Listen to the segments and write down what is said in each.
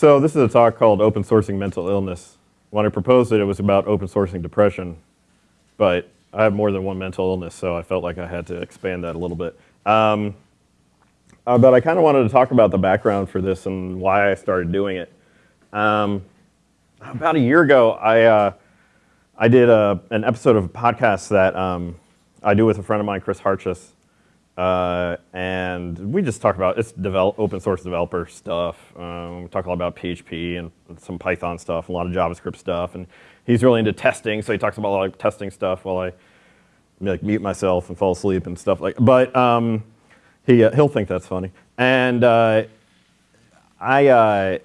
So this is a talk called Open Sourcing Mental Illness. When I proposed it, it was about open sourcing depression, but I have more than one mental illness, so I felt like I had to expand that a little bit. Um, uh, but I kind of wanted to talk about the background for this and why I started doing it. Um, about a year ago, I, uh, I did a, an episode of a podcast that um, I do with a friend of mine, Chris Hartjes, uh, and we just talk about, it's develop, open source developer stuff. Um, we talk a lot about PHP and some Python stuff, a lot of JavaScript stuff. And he's really into testing, so he talks about a lot of testing stuff while I like mute myself and fall asleep and stuff like, but um, he, uh, he'll think that's funny. And uh, I, uh,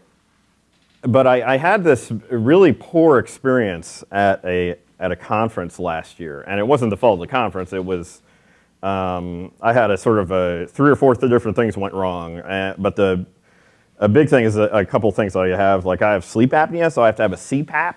but I, I had this really poor experience at a, at a conference last year. And it wasn't the fault of the conference, it was um, I had a sort of a three or four different things went wrong. Uh, but the a big thing is a, a couple things I have. Like I have sleep apnea, so I have to have a CPAP.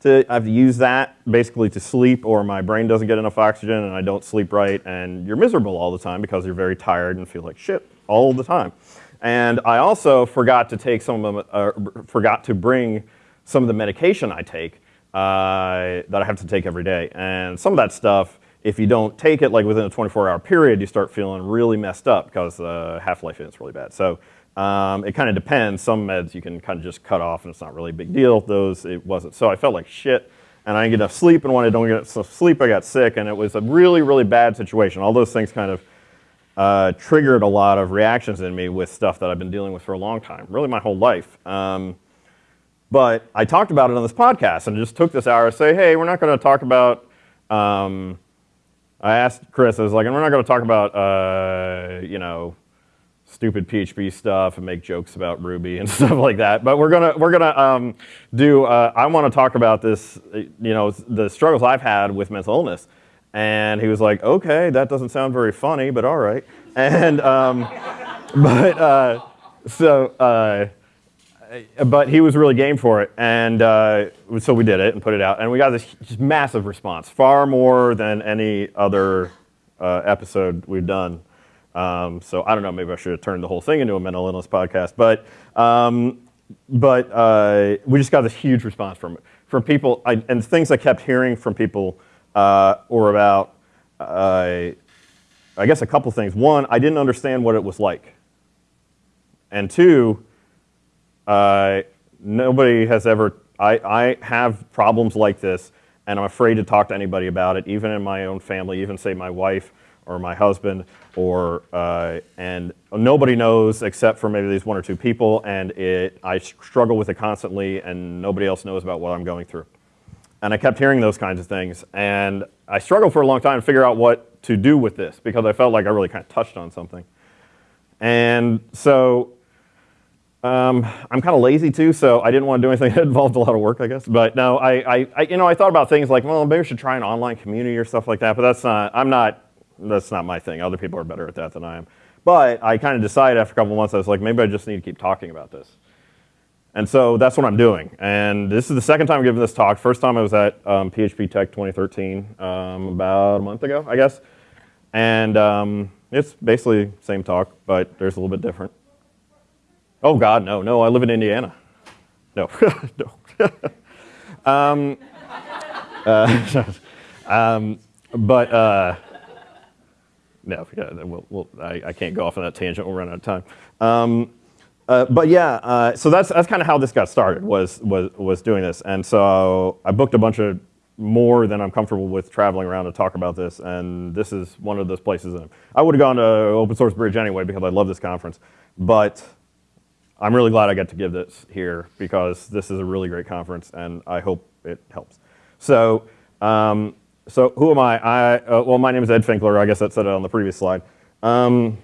To, I have to use that basically to sleep or my brain doesn't get enough oxygen and I don't sleep right and you're miserable all the time because you're very tired and feel like shit all the time. And I also forgot to take some of them, uh, forgot to bring some of the medication I take uh, that I have to take every day. And some of that stuff if you don't take it like within a 24 hour period, you start feeling really messed up because the uh, half-life is really bad. So um, it kind of depends. Some meds you can kind of just cut off and it's not really a big deal. Those, it wasn't. So I felt like shit and I didn't get enough sleep and when I don't get enough sleep, I got sick and it was a really, really bad situation. All those things kind of uh, triggered a lot of reactions in me with stuff that I've been dealing with for a long time, really my whole life. Um, but I talked about it on this podcast and just took this hour to say, hey, we're not going to talk about um, I asked Chris, I was like, and we're not going to talk about, uh, you know, stupid PHP stuff and make jokes about Ruby and stuff like that. But we're gonna we're gonna um, do. Uh, I want to talk about this. You know, the struggles I've had with mental illness. And he was like, okay, that doesn't sound very funny, but all right. And um, but uh, so. Uh, but he was really game for it, and uh, so we did it and put it out, and we got this massive response, far more than any other uh, episode we've done. Um, so I don't know, maybe I should have turned the whole thing into a mental illness podcast, but um, but uh, we just got this huge response from from people, I, and things I kept hearing from people uh, were about, uh, I guess, a couple things. One, I didn't understand what it was like, and two uh, nobody has ever, I, I have problems like this and I'm afraid to talk to anybody about it, even in my own family, even say my wife or my husband, or uh, and nobody knows except for maybe these one or two people, and it I struggle with it constantly, and nobody else knows about what I'm going through. And I kept hearing those kinds of things, and I struggled for a long time to figure out what to do with this because I felt like I really kind of touched on something. And so um, I'm kind of lazy too, so I didn't want to do anything that involved a lot of work, I guess. But no, I, I, I, you know, I thought about things like, well, maybe I should try an online community or stuff like that. But that's not, I'm not, that's not my thing. Other people are better at that than I am. But I kind of decided after a couple months, I was like, maybe I just need to keep talking about this. And so that's what I'm doing. And this is the second time I'm giving this talk. First time I was at um, PHP Tek 2013, um, about a month ago, I guess. And um, it's basically same talk, but there's a little bit different. Oh God, no, no, I live in Indiana. No, no. um, uh, um, but uh, no, yeah, we'll, we'll, I, I, can't go off on that tangent. We'll run out of time. Um, uh, but yeah, uh, so that's that's kind of how this got started. Was was was doing this, and so I booked a bunch of more than I'm comfortable with traveling around to talk about this, and this is one of those places. I would have gone to Open Source Bridge anyway because I love this conference, but I'm really glad I got to give this here because this is a really great conference and I hope it helps. So, um, so who am I? I uh, well, my name is Ed Finkler. I guess that said it on the previous slide. Um,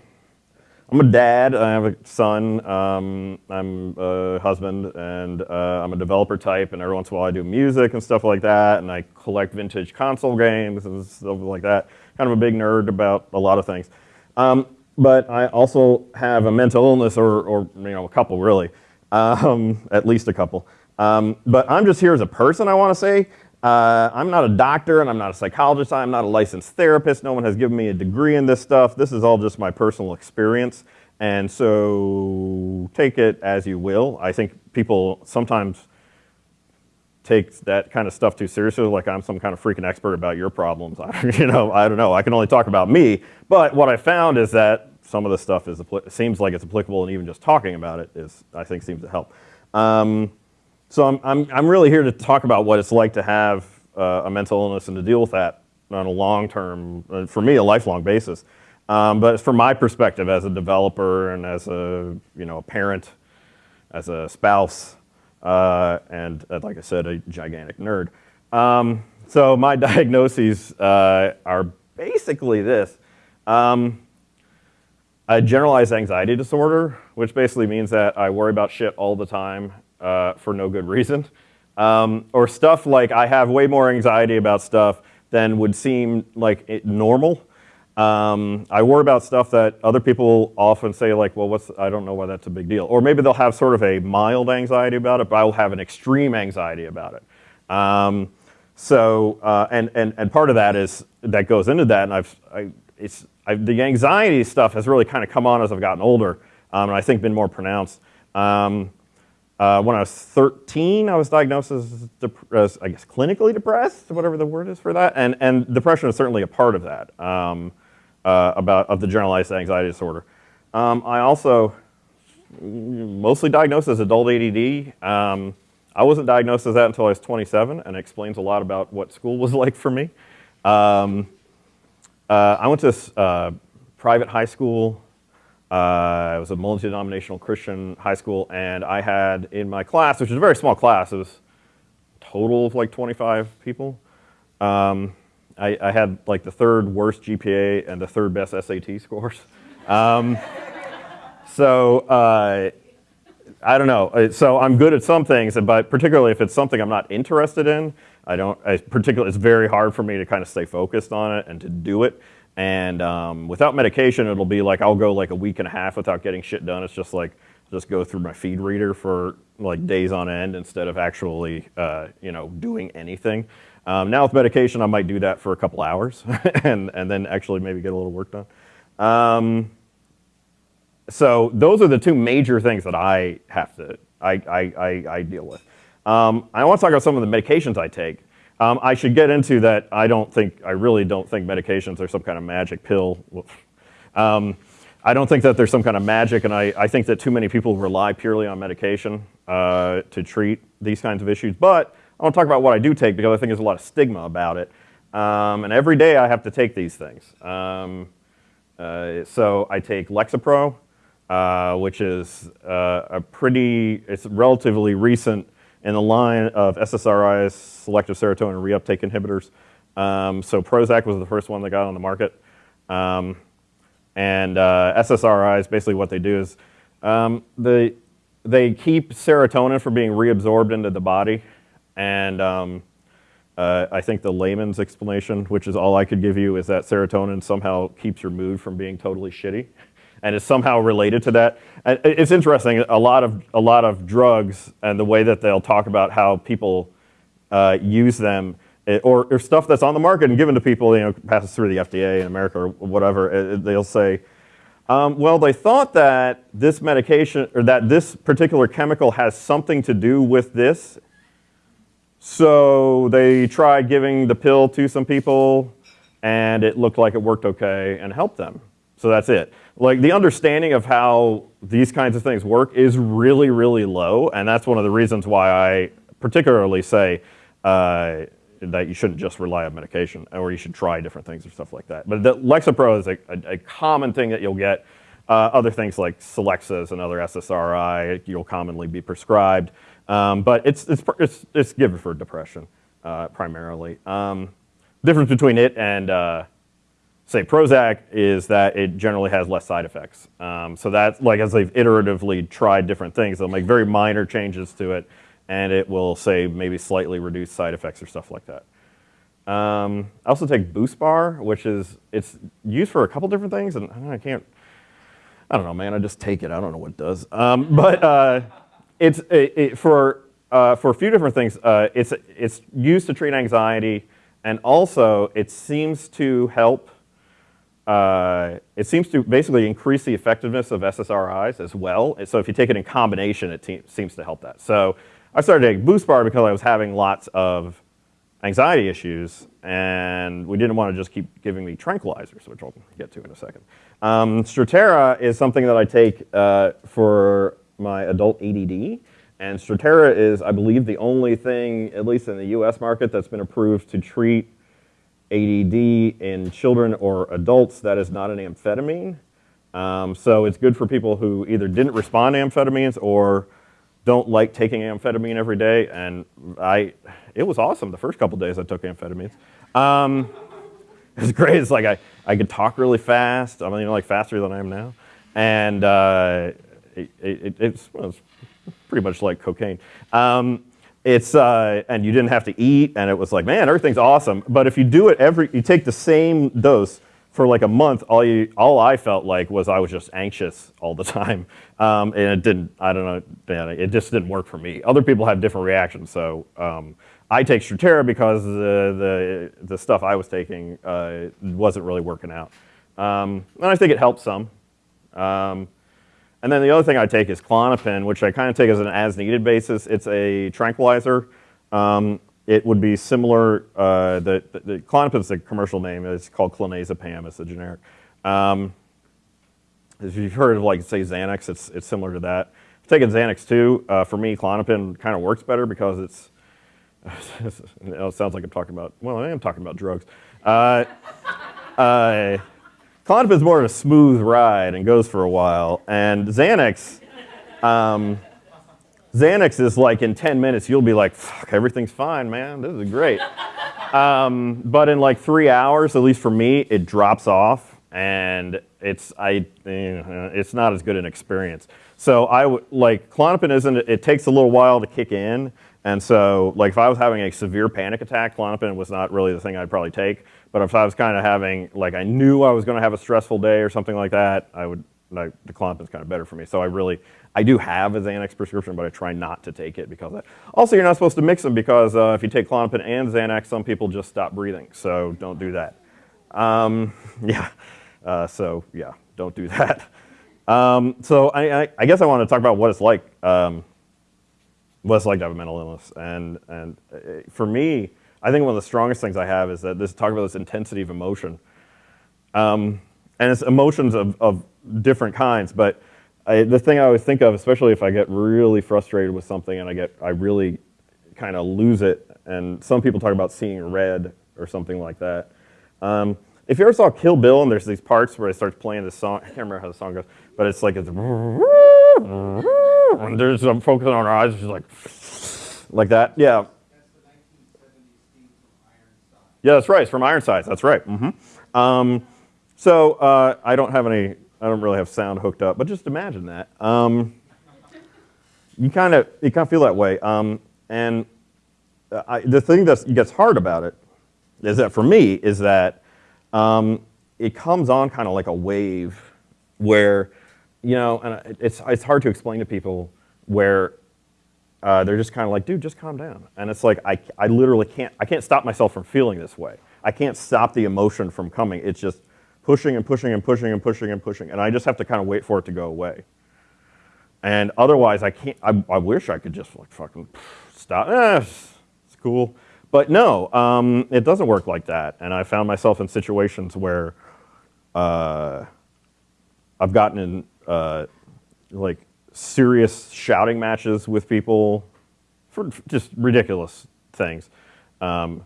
I'm a dad. I have a son. Um, I'm a husband, and uh, I'm a developer type. And every once in a while, I do music and stuff like that. And I collect vintage console games and stuff like that. Kind of a big nerd about a lot of things. Um, but I also have a mental illness, or, or you know, a couple really, um, at least a couple. Um, but I'm just here as a person, I want to say. Uh, I'm not a doctor and I'm not a psychologist. I'm not a licensed therapist. No one has given me a degree in this stuff. This is all just my personal experience. And so take it as you will. I think people sometimes take that kind of stuff too seriously, like I'm some kind of freaking expert about your problems. I, you know, I don't know. I can only talk about me. But what I found is that some of the stuff is seems like it's applicable, and even just talking about it is, I think, seems to help. Um, so I'm, I'm, I'm really here to talk about what it's like to have uh, a mental illness and to deal with that on a long-term, uh, for me, a lifelong basis. Um, but from my perspective as a developer and as a, you know, a parent, as a spouse, uh, and uh, like I said, a gigantic nerd. Um, so my diagnoses uh, are basically this. Um, a generalized anxiety disorder, which basically means that I worry about shit all the time uh, for no good reason. Um, or stuff like I have way more anxiety about stuff than would seem like normal. Um, I worry about stuff that other people often say like, well, what's, I don't know why that's a big deal. Or maybe they'll have sort of a mild anxiety about it, but I will have an extreme anxiety about it. Um, so, uh, and, and, and part of that is, that goes into that, and I've, I, it's, I've, the anxiety stuff has really kind of come on as I've gotten older, um, and I think been more pronounced. Um, uh, when I was 13, I was diagnosed as, as, I guess, clinically depressed, whatever the word is for that, and, and depression is certainly a part of that, um, uh, about, of the generalized anxiety disorder. Um, I also mostly diagnosed as adult ADD. Um, I wasn't diagnosed as that until I was 27, and it explains a lot about what school was like for me. Um, uh, I went to a uh, private high school uh, it was a multi-denominational Christian high school, and I had in my class, which was a very small class, it was total of like 25 people. Um, I, I, had like the third worst GPA and the third best SAT scores. Um, so uh, I don't know. So I'm good at some things, but particularly if it's something I'm not interested in, I don't. I particularly, it's very hard for me to kind of stay focused on it and to do it. And um, without medication, it'll be like I'll go like a week and a half without getting shit done. It's just like just go through my feed reader for like days on end instead of actually uh, you know doing anything. Um, now with medication, I might do that for a couple hours and and then actually maybe get a little work done. Um, so those are the two major things that I have to I I, I, I deal with. Um, I want to talk about some of the medications I take. Um, I should get into that. I don't think, I really don't think medications are some kind of magic pill. Um, I don't think that there's some kind of magic, and I, I think that too many people rely purely on medication uh, to treat these kinds of issues. But I want to talk about what I do take because I think there's a lot of stigma about it. Um, and every day I have to take these things. Um, uh, so I take Lexapro, uh, which is uh, a pretty, it's relatively recent in the line of SSRIs, selective serotonin reuptake inhibitors. Um, so Prozac was the first one that got on the market. Um, and uh, SSRIs, basically what they do is um, they, they keep serotonin from being reabsorbed into the body. And um, uh, I think the layman's explanation, which is all I could give you, is that serotonin somehow keeps your mood from being totally shitty and is somehow related to that. It's interesting, a lot of, a lot of drugs and the way that they'll talk about how people uh, use them eh, or, or, stuff that's on the market and given to people, you know, passes through the FDA in America or whatever, eh, eh, they'll say, um, well, they thought that this medication or that this particular chemical has something to do with this. So they tried giving the pill to some people and it looked like it worked okay and helped them. So that's it. Like the understanding of how these kinds of things work is really, really low. And that's one of the reasons why I particularly say uh, that you shouldn't just rely on medication or you should try different things or stuff like that. But the Lexapro is a, a, a common thing that you'll get. Uh, other things like Celexa and other SSRI, you'll commonly be prescribed. Um, but it's, it's, it's, it's given for depression uh, primarily. Um, difference between it and uh, say Prozac is that it generally has less side effects. Um, so that's like as they've iteratively tried different things, they'll make very minor changes to it and it will say maybe slightly reduce side effects or stuff like that. Um, I also take BuSpar, which is, it's used for a couple different things and I can't, I don't know, man, I just take it. I don't know what it does. Um, but uh, it's it, for, uh, for a few different things. Uh, it's, it's used to treat anxiety and also it seems to help uh, it seems to basically increase the effectiveness of SSRIs as well. So if you take it in combination, it seems to help that. So I started taking BuSpar because I was having lots of anxiety issues, and we didn't want to just keep giving me tranquilizers, which I'll get to in a second. Um, Strattera is something that I take uh, for my adult ADD, and Strattera is, I believe, the only thing, at least in the US market, that's been approved to treat ADD in children or adults that is not an amphetamine. Um, so it's good for people who either didn't respond to amphetamines or don't like taking amphetamine every day. And I, it was awesome the first couple days I took amphetamines. Um, it was great. It's like I, I could talk really fast. I mean, know, like faster than I am now. And uh, it, it, it's, well, it's pretty much like cocaine. Um, it's uh, and you didn't have to eat, and it was like, man, everything's awesome. But if you do it every, you take the same dose for like a month. All you, all I felt like was I was just anxious all the time, um, and it didn't. I don't know, it just didn't work for me. Other people have different reactions, so. Um, I take Strattera because the, the, the stuff I was taking uh, wasn't really working out. Um, and I think it helps some. Um, and then the other thing I take is Klonopin, which I kind of take as an as-needed basis. It's a tranquilizer. Um, it would be similar, uh, the, the, the Klonopin's the commercial name. It's called clonazepam, it's the generic. Um, if you've heard of like, say, Xanax, it's, it's similar to that. I've taken Xanax too. Uh, for me, Klonopin kind of works better because it's, it sounds like I'm talking about, well, I am talking about drugs. Uh, Klonopin is more of a smooth ride and goes for a while. And Xanax, um, Xanax is like in 10 minutes, you'll be like, fuck, everything's fine, man. This is great. um, but in like three hours, at least for me, it drops off and it's, I, eh, it's not as good an experience. So I would, like, Klonopin isn't, it takes a little while to kick in. And so, like, if I was having a severe panic attack, Klonopin was not really the thing I'd probably take. But if I was kind of having, like, I knew I was going to have a stressful day or something like that, I would, like, the Klonopin's kind of better for me. So I really, I do have a Xanax prescription, but I try not to take it because. Also, you're not supposed to mix them because uh, if you take Klonopin and Xanax, some people just stop breathing. So don't do that. Um, yeah. Uh, so yeah, don't do that. Um, so I, I, I, guess I want to talk about what it's like, um, what it's like to have a mental illness. And, and uh, for me, I think one of the strongest things I have is that this talk about this intensity of emotion. Um, and it's emotions of, of different kinds, but I, the thing I always think of, especially if I get really frustrated with something and I get, I really kind of lose it, and some people talk about seeing red or something like that. Um, if you ever saw Kill Bill and there's these parts where it starts playing this song, I can't remember how the song goes, but it's like it's, and there's some focusing on her eyes, she's like, like that, yeah. Yeah, that's right. It's from Ironsides. That's right. Mm-hmm. Um, so uh, I don't have any. I don't really have sound hooked up, but just imagine that. Um, you kind of you kind of feel that way. Um, and I, the thing that gets hard about it is that for me is that um, it comes on kind of like a wave, where you know, and it's it's hard to explain to people where uh, they're just kind of like, dude, just calm down. And it's like, I, I literally can't, I can't stop myself from feeling this way. I can't stop the emotion from coming. It's just pushing and pushing and pushing and pushing and pushing. And I just have to kind of wait for it to go away. And otherwise, I can't, I, I wish I could just like fucking stop. Eh, it's cool. But no, um, it doesn't work like that. And I found myself in situations where uh, I've gotten in uh, like serious shouting matches with people for just ridiculous things. Um,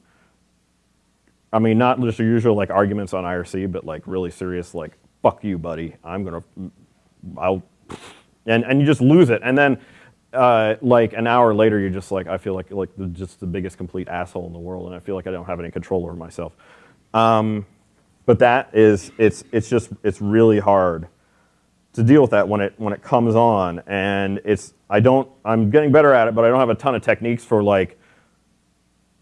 I mean, not just the usual like arguments on IRC, but like really serious, like "fuck you, buddy." I'm gonna, I'll, and and you just lose it, and then uh, like an hour later, you're just like, I feel like like the, just the biggest complete asshole in the world, and I feel like I don't have any control over myself. Um, but that is, it's it's just it's really hard to deal with that when it when it comes on and it's I don't I'm getting better at it but I don't have a ton of techniques for like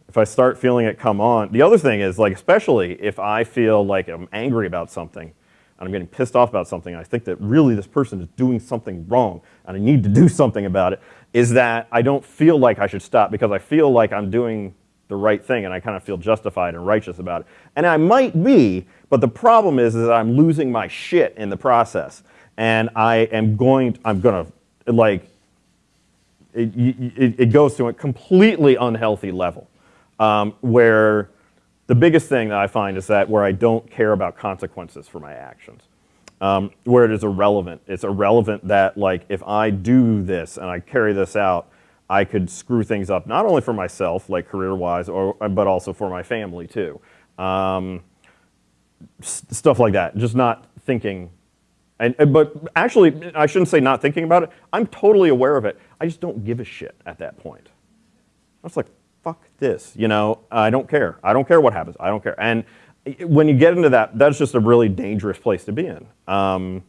if I start feeling it come on the other thing is like especially if I feel like I'm angry about something and I'm getting pissed off about something I think that really this person is doing something wrong and I need to do something about it is that I don't feel like I should stop because I feel like I'm doing the right thing and I kind of feel justified and righteous about it. And I might be, but the problem is, is that I'm losing my shit in the process. And I am going, I'm gonna, like, it, it, it goes to a completely unhealthy level um, where the biggest thing that I find is that where I don't care about consequences for my actions. Um, where it is irrelevant. It's irrelevant that like if I do this and I carry this out, I could screw things up not only for myself, like career-wise, or but also for my family too. Um, stuff like that. Just not thinking. And, but actually, I shouldn't say not thinking about it. I'm totally aware of it. I just don't give a shit at that point. I was like, fuck this. You know, I don't care. I don't care what happens. I don't care. And when you get into that, that's just a really dangerous place to be in. Um,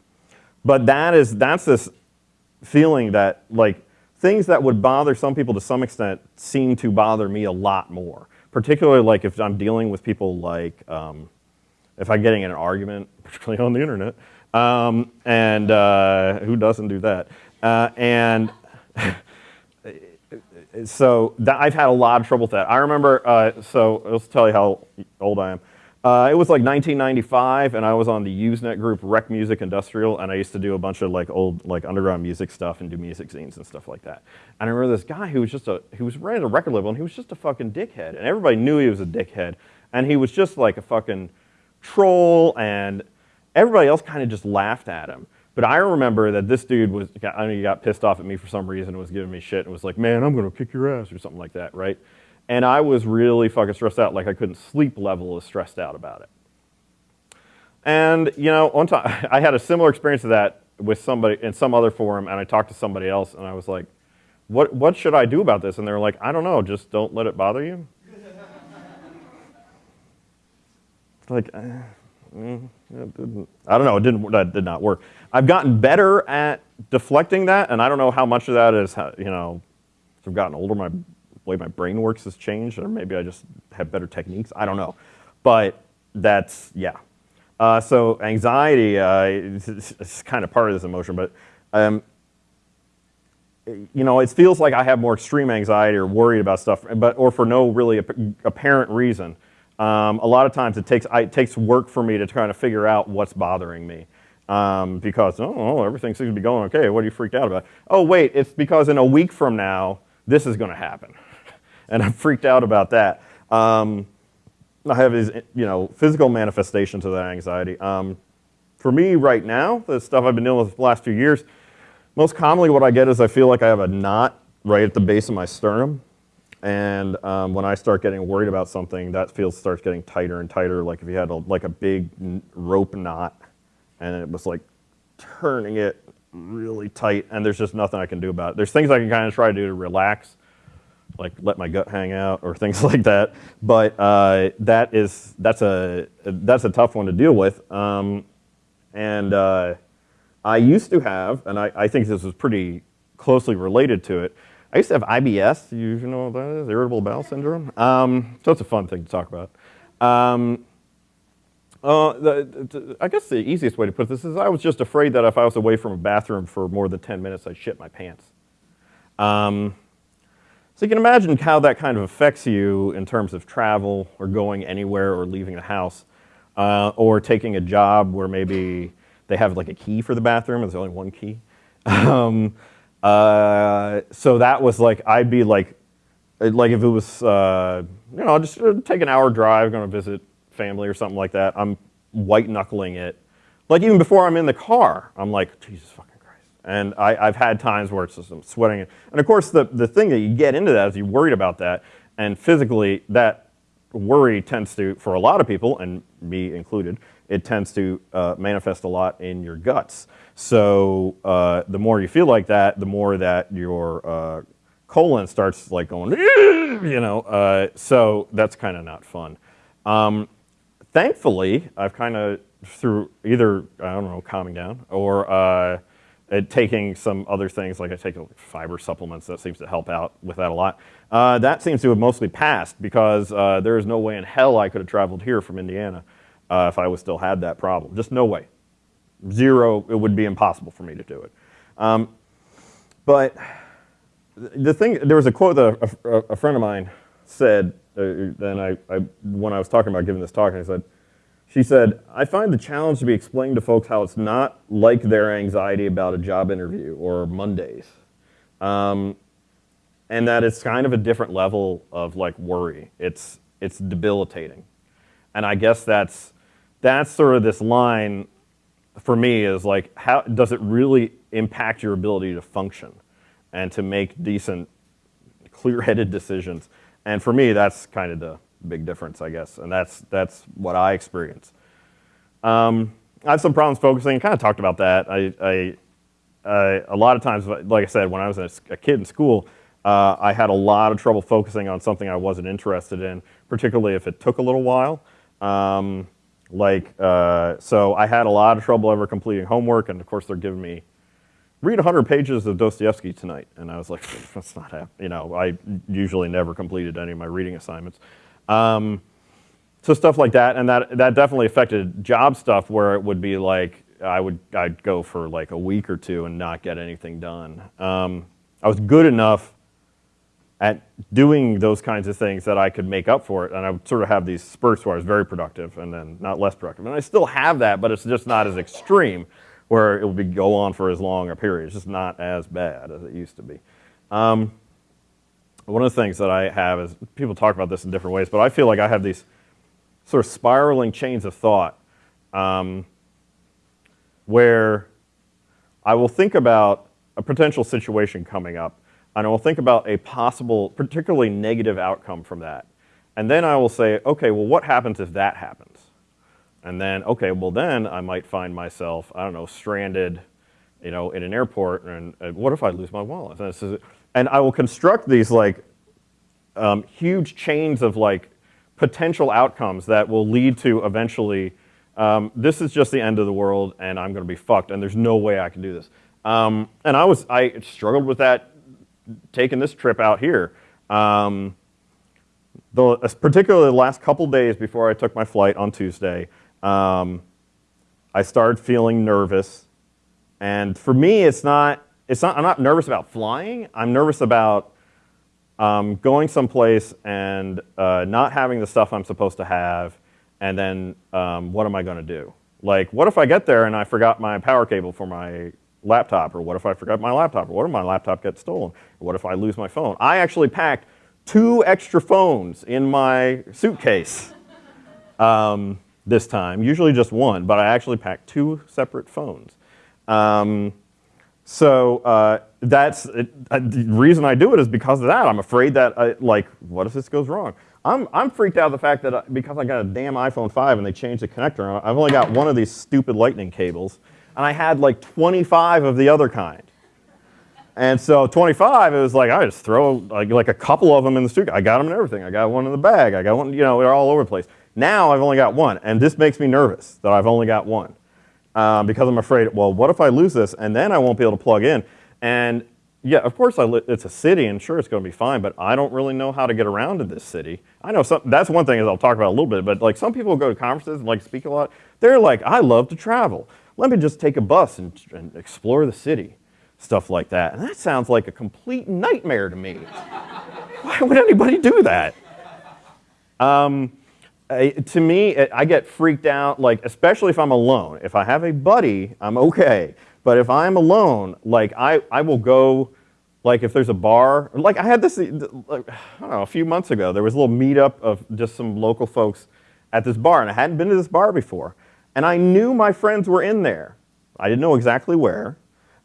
but that is, that's this feeling that like things that would bother some people to some extent seem to bother me a lot more. Particularly like if I'm dealing with people like, um, if I'm getting in an argument, particularly on the internet, um, and uh, who doesn't do that? Uh, and so I've had a lot of trouble with that. I remember, uh, so let's tell you how old I am. Uh, it was like 1995, and I was on the Usenet group Rec Music Industrial, and I used to do a bunch of like old like underground music stuff and do music zines and stuff like that. And I remember this guy who was just a who was running a record label, and he was just a fucking dickhead, and everybody knew he was a dickhead, and he was just like a fucking troll, and everybody else kind of just laughed at him. But I remember that this dude was, I mean, he got pissed off at me for some reason and was giving me shit and was like, man, I'm gonna kick your ass or something like that, right? And I was really fucking stressed out, like I couldn't sleep level as stressed out about it. And, you know, one time, I had a similar experience of that with somebody in some other forum and I talked to somebody else and I was like, what, what should I do about this? And they were like, I don't know, just don't let it bother you. like, uh, mm, I don't know, it didn't, that did not work. I've gotten better at deflecting that, and I don't know how much of that is, you know, as I've gotten older, my way my brain works has changed, or maybe I just have better techniques. I don't know. But that's, yeah. Uh, so anxiety uh, is, is, kind of part of this emotion, but um, you know, it feels like I have more extreme anxiety or worried about stuff, but or for no really apparent reason. Um, a lot of times it takes, I, it takes work for me to try to figure out what's bothering me um, because, oh, everything seems to be going okay. What are you freaked out about? Oh, wait, it's because in a week from now, this is going to happen. and I'm freaked out about that. Um, I have these, you know, physical manifestations of that anxiety. Um, for me right now, the stuff I've been dealing with the last few years, most commonly what I get is I feel like I have a knot right at the base of my sternum. And um, when I start getting worried about something, that feels starts getting tighter and tighter, like if you had a, like a big rope knot and it was like turning it really tight and there's just nothing I can do about it. There's things I can kind of try to do to relax, like let my gut hang out or things like that. But uh, that is, that's a, that's a tough one to deal with. Um, and uh, I used to have, and I, I think this is pretty closely related to it, I used to have IBS, you know what that is, irritable bowel syndrome. Um, so it's a fun thing to talk about. Um, uh, the, the, I guess the easiest way to put this is I was just afraid that if I was away from a bathroom for more than 10 minutes, I'd shit my pants. Um, so you can imagine how that kind of affects you in terms of travel or going anywhere or leaving the house uh, or taking a job where maybe they have like a key for the bathroom and there's only one key. um, uh, so that was like, I'd be like, like if it was, uh, you know, just take an hour drive, going to visit family or something like that, I'm white knuckling it. Like even before I'm in the car, I'm like, Jesus fucking Christ. And I, have had times where it's just I'm sweating. And of course, the, the thing that you get into that is you're worried about that. And physically, that worry tends to, for a lot of people, and me included, it tends to uh, manifest a lot in your guts. So uh, the more you feel like that, the more that your uh, colon starts like going, you know, uh, so that's kind of not fun. Um, thankfully, I've kind of through either, I don't know, calming down or uh, taking some other things, like I take fiber supplements, that seems to help out with that a lot. Uh, that seems to have mostly passed because there is no way in hell I could have traveled here from Indiana uh, if I was still had that problem. Just no way. Zero, it would be impossible for me to do it. Um, but the thing, there was a quote that a, a, a friend of mine said uh, then I, I, when I was talking about giving this talk, I said, she said, I find the challenge to be explaining to folks how it's not like their anxiety about a job interview or Mondays. Um, and that it's kind of a different level of like worry. It's, it's debilitating. And I guess that's, that's sort of this line for me is like, how does it really impact your ability to function and to make decent, clear-headed decisions? And for me, that's kind of the big difference, I guess. And that's, that's what I experience. Um, I have some problems focusing. I kind of talked about that. I, I a lot of times, like I said, when I was a, a kid in school, uh, I had a lot of trouble focusing on something I wasn't interested in, particularly if it took a little while. Um, like, uh, so I had a lot of trouble ever completing homework, and of course they're giving me, read 100 pages of Dostoevsky tonight. And I was like, that's not happening. You know, I usually never completed any of my reading assignments. Um, so stuff like that, and that, that definitely affected job stuff where it would be like, I would, I'd go for like a week or two and not get anything done. Um, I was good enough at doing those kinds of things that I could make up for it. And I would sort of have these spurts where I was very productive and then not less productive. And I still have that, but it's just not as extreme where it would be, go on for as long a period. It's just not as bad as it used to be. Um, one of the things that I have is, people talk about this in different ways, but I feel like I have these sort of spiraling chains of thought um, where I will think about a potential situation coming up and I will think about a possible, particularly negative outcome from that. And then I will say, okay, well, what happens if that happens? And then, okay, well, then I might find myself, I don't know, stranded, you know, in an airport, and, and what if I lose my wallet? And, is, and I will construct these like um, huge chains of like potential outcomes that will lead to eventually, um, this is just the end of the world, and I'm going to be fucked, and there's no way I can do this. Um, and I was, I struggled with that taking this trip out here. Um, the, particularly the last couple days before I took my flight on Tuesday, um, I started feeling nervous. And for me, it's not, it's not, I'm not nervous about flying. I'm nervous about um, going someplace and uh, not having the stuff I'm supposed to have, and then um, what am I going to do? Like, what if I get there and I forgot my power cable for my laptop, or what if I forgot my laptop, or what if my laptop gets stolen, or what if I lose my phone? I actually packed two extra phones in my suitcase um, this time, usually just one, but I actually packed two separate phones. Um, so uh, that's it, uh, the reason I do it is because of that. I'm afraid that, I, like, what if this goes wrong? I'm, I'm freaked out the fact that I, because I got a damn iPhone 5 and they changed the connector, I've only got one of these stupid lightning cables and I had like 25 of the other kind. And so 25, it was like, I just throw like, like a couple of them in the suitcase. I got them and everything. I got one in the bag. I got one, you know, they're all over the place. Now I've only got one, and this makes me nervous that I've only got one. Um, because I'm afraid, well, what if I lose this and then I won't be able to plug in? And yeah, of course it's a city and sure it's going to be fine, but I don't really know how to get around in this city. I know some, that's one thing is I'll talk about a little bit, but like some people go to conferences and like speak a lot. They're like, I love to travel let me just take a bus and, and explore the city, stuff like that. And that sounds like a complete nightmare to me. Why would anybody do that? Um, to me, I get freaked out, like, especially if I'm alone. If I have a buddy, I'm okay. But if I'm alone, like, I, I will go, like, if there's a bar, like, I had this, like, I don't know, a few months ago, there was a little meetup of just some local folks at this bar, and I hadn't been to this bar before. And I knew my friends were in there. I didn't know exactly where.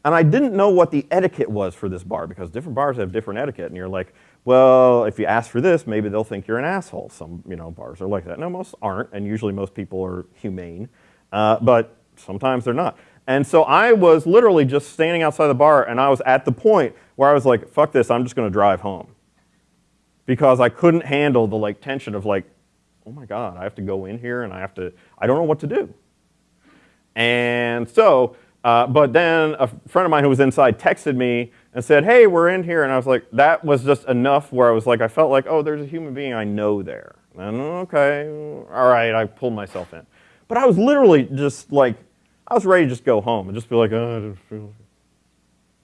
And I didn't know what the etiquette was for this bar because different bars have different etiquette. And you're like, well, if you ask for this, maybe they'll think you're an asshole. Some you know, bars are like that. No, most aren't. And usually most people are humane. Uh, but sometimes they're not. And so I was literally just standing outside the bar and I was at the point where I was like, fuck this, I'm just going to drive home. Because I couldn't handle the like tension of like, oh my God, I have to go in here and I have to, I don't know what to do. And so, uh, but then a friend of mine who was inside texted me and said, hey, we're in here. And I was like, that was just enough where I was like, I felt like, oh, there's a human being I know there. And okay, all right, I pulled myself in. But I was literally just like, I was ready to just go home and just be like, oh, I didn't feel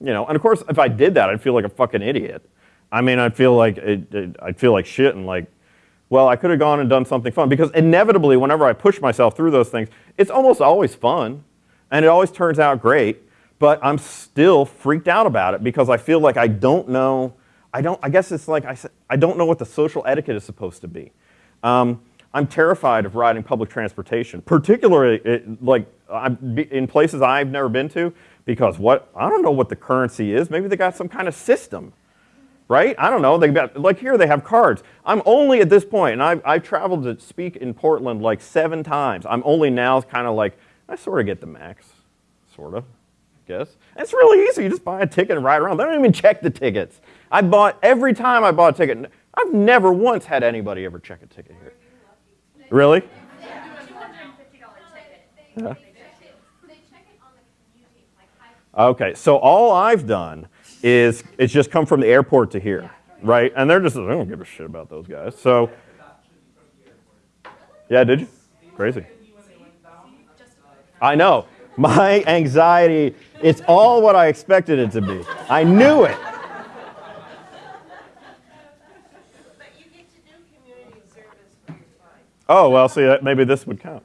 you know, and of course, if I did that, I'd feel like a fucking idiot. I mean, I'd feel like, it, it, I'd feel like shit and like, well, I could have gone and done something fun because inevitably, whenever I push myself through those things, it's almost always fun and it always turns out great, but I'm still freaked out about it because I feel like I don't know. I don't, I guess it's like I I don't know what the social etiquette is supposed to be. Um, I'm terrified of riding public transportation, particularly it, like I'm in places I've never been to because what, I don't know what the currency is. Maybe they got some kind of system right? I don't know. They got, like here, they have cards. I'm only at this point, and I've, I've traveled to speak in Portland like seven times. I'm only now kind of like, I sort of get the MAX, sort of, I guess. And it's really easy. You just buy a ticket and ride around. They don't even check the tickets. I bought, every time I bought a ticket, I've never once had anybody ever check a ticket here. Really? Yeah. Okay, so all I've done is it's just come from the airport to here, right? And they're just, I don't give a shit about those guys. So, yeah, did you? Crazy. I know. My anxiety, it's all what I expected it to be. I knew it. Oh, well, see, maybe this would count.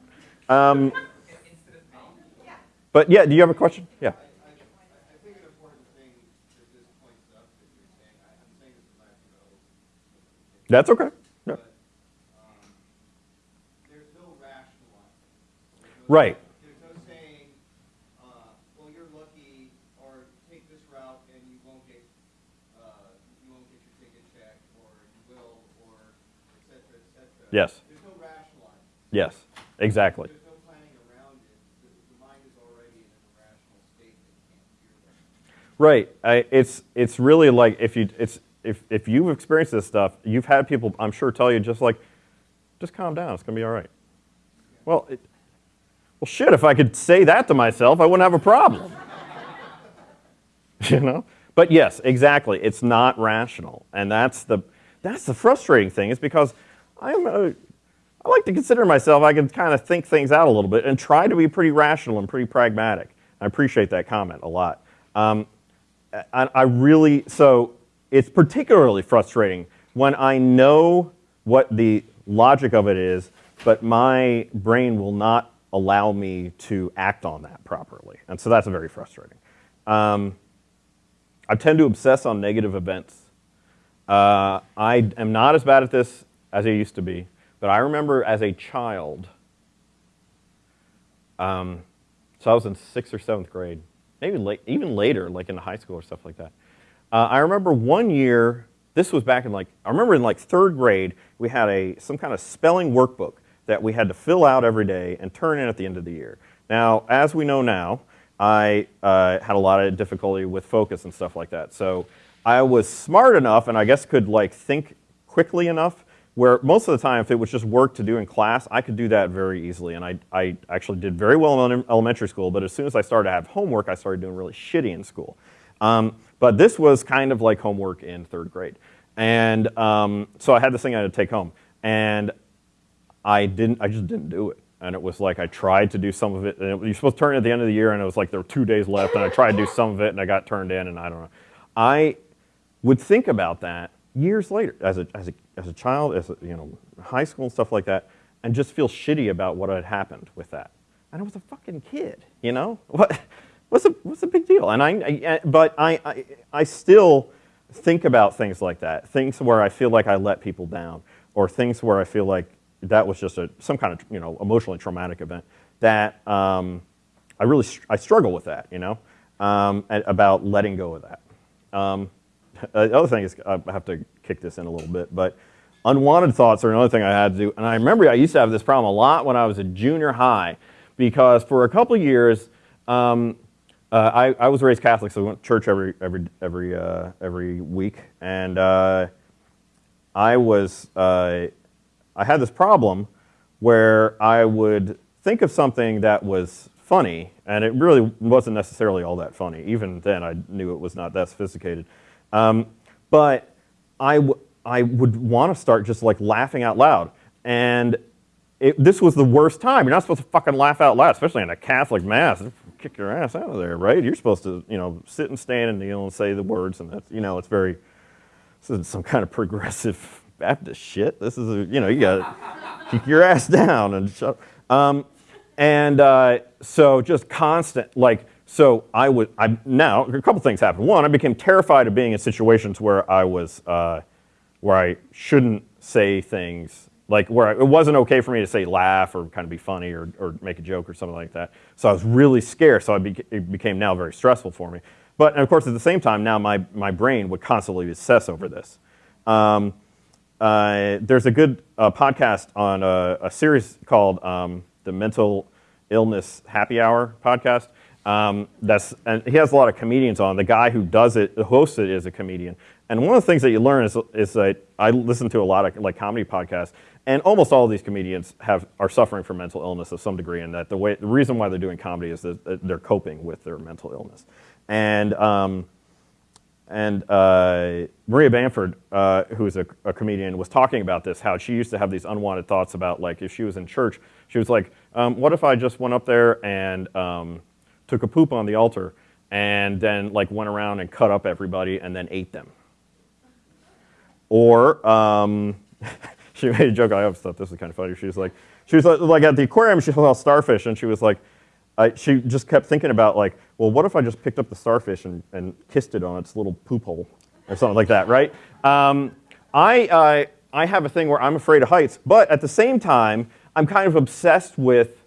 Um, but yeah, do you have a question? Yeah. That's okay. Yeah. there's no rationalizing. Right. There's no saying, uh, well, you're lucky, or take this route and you won't get, uh, you won't get your ticket checked, or you will, or et cetera, et cetera. Yes. There's no rationalizing. Yes, exactly. There's no planning around it. The, the mind is already in an irrational state that can't hear that. Right. I, it's it's really like if you it's if if you've experienced this stuff, you've had people I'm sure tell you just like, just calm down. It's gonna be all right. Well, it, well, shit. If I could say that to myself, I wouldn't have a problem. you know. But yes, exactly. It's not rational, and that's the that's the frustrating thing. Is because I'm a, I like to consider myself. I can kind of think things out a little bit and try to be pretty rational and pretty pragmatic. I appreciate that comment a lot. Um, I, I really so it's particularly frustrating when I know what the logic of it is, but my brain will not allow me to act on that properly. And so that's very frustrating. Um, I tend to obsess on negative events. Uh, I am not as bad at this as I used to be, but I remember as a child, um, so I was in sixth or seventh grade, maybe late, even later, like in high school or stuff like that. Uh, I remember one year, this was back in like, I remember in like third grade, we had a, some kind of spelling workbook that we had to fill out every day and turn in at the end of the year. Now, as we know now, I uh, had a lot of difficulty with focus and stuff like that. So I was smart enough and I guess could like think quickly enough where most of the time if it was just work to do in class, I could do that very easily. And I, I actually did very well in elementary school, but as soon as I started to have homework, I started doing really shitty in school. Um, but this was kind of like homework in third grade. And um, so I had this thing I had to take home. And I didn't, I just didn't do it. And it was like I tried to do some of it. And it, you're supposed to turn it at the end of the year, and it was like there were two days left, and I tried to do some of it, and I got turned in, and I don't know. I would think about that years later, as a, as a, as a child, as a, you know, high school and stuff like that, and just feel shitty about what had happened with that. And I was a fucking kid, you know? What? What's the, what's the big deal? And I, I but I, I, I still think about things like that, things where I feel like I let people down, or things where I feel like that was just a, some kind of you know, emotionally traumatic event, that um, I really, I struggle with that, you know, um, about letting go of that. Um, the other thing is, I have to kick this in a little bit, but unwanted thoughts are another thing I had to do. And I remember I used to have this problem a lot when I was a junior high, because for a couple years, um, uh, I, I, was raised Catholic, so we went to church every every every uh, every week, and uh, I was uh, I had this problem where I would think of something that was funny, and it really wasn't necessarily all that funny. Even then, I knew it was not that sophisticated, um, but I I would want to start just like laughing out loud, and it, this was the worst time. You're not supposed to fucking laugh out loud, especially in a Catholic mass kick your ass out of there, right? You're supposed to, you know, sit and stand and kneel and say the words, and that's, you know, it's very, it's some kind of progressive Baptist shit. This is, a, you know, you got to keep your ass down and shut um, and uh, so just constant, like, so I would, I, now, a couple things happened. One, I became terrified of being in situations where I was, uh, where I shouldn't say things, like where it wasn't okay for me to say laugh or kind of be funny or, or make a joke or something like that. So I was really scared, so beca it became now very stressful for me. But of course, at the same time, now my, my brain would constantly obsess over this. Um, uh, there's a good uh, podcast on a, a series called um, the Mental Illness Happy Hour podcast. Um, that's and he has a lot of comedians on. The guy who does it, hosts it, is a comedian. And one of the things that you learn is, is that I listen to a lot of like comedy podcasts, and almost all of these comedians have are suffering from mental illness of some degree. And that the way the reason why they're doing comedy is that they're coping with their mental illness. And um, and uh, Maria Bamford, uh, who is a, a, comedian, was talking about this, how she used to have these unwanted thoughts about, like, if she was in church, she was like, um, what if I just went up there and um, took a poop on the altar and then, like, went around and cut up everybody and then ate them? Or, um, she made a joke, I always thought this was kind of funny. She was like, she was like, like at the aquarium, she saw starfish, and she was like, I, she just kept thinking about like, well, what if I just picked up the starfish and, and kissed it on its little poop hole or something like that, right? Um, I, uh, I have a thing where I'm afraid of heights, but at the same time, I'm kind of obsessed with,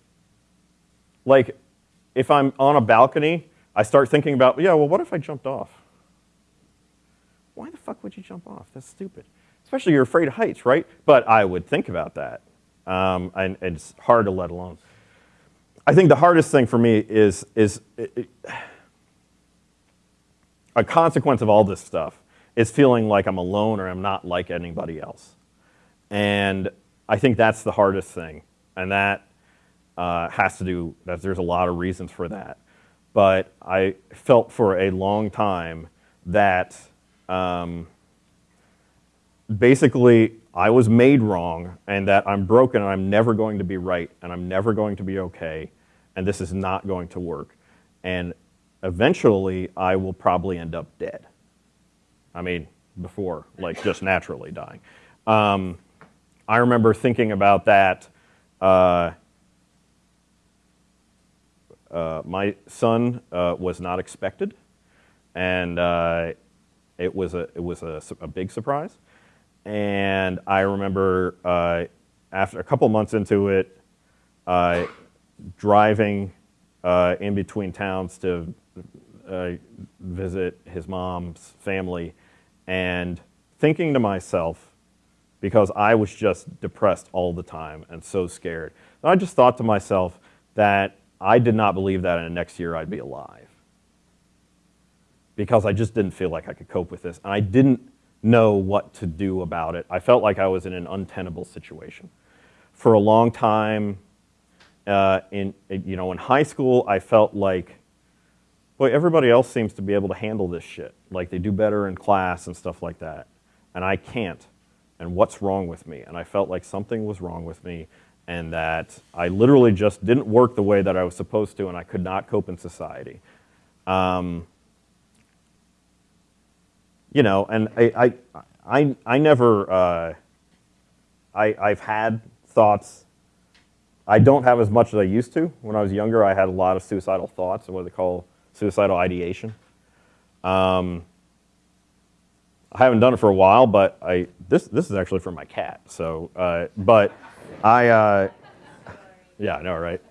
like, if I'm on a balcony, I start thinking about, yeah, well, what if I jumped off? Why the fuck would you jump off? That's stupid. Especially you're afraid of heights, right? But I would think about that. Um, and, and it's hard to let alone. I think the hardest thing for me is, is it, a consequence of all this stuff is feeling like I'm alone or I'm not like anybody else. And I think that's the hardest thing. And that uh, has to do, that there's a lot of reasons for that. But I felt for a long time that um, basically I was made wrong and that I'm broken and I'm never going to be right and I'm never going to be okay and this is not going to work. And eventually I will probably end up dead. I mean, before, like just naturally dying. Um, I remember thinking about that. Uh, uh, my son uh, was not expected, and uh, it was a it was a, a, big surprise. And I remember uh, after a couple months into it, driving uh, in between towns to uh, visit his mom's family and thinking to myself, because I was just depressed all the time and so scared, I just thought to myself that I did not believe that in the next year I'd be alive. Because I just didn't feel like I could cope with this. And I didn't know what to do about it. I felt like I was in an untenable situation. For a long time, uh, in, you know, in high school, I felt like, boy, everybody else seems to be able to handle this shit. Like they do better in class and stuff like that. And I can't. And what's wrong with me? And I felt like something was wrong with me and that I literally just didn't work the way that I was supposed to and I could not cope in society. Um, you know, and I, I, I, I never, uh, I, I've had thoughts I don't have as much as I used to. When I was younger, I had a lot of suicidal thoughts, and what they call suicidal ideation. Um, I haven't done it for a while, but I this this is actually for my cat. So, uh, but I uh, yeah, I know, right?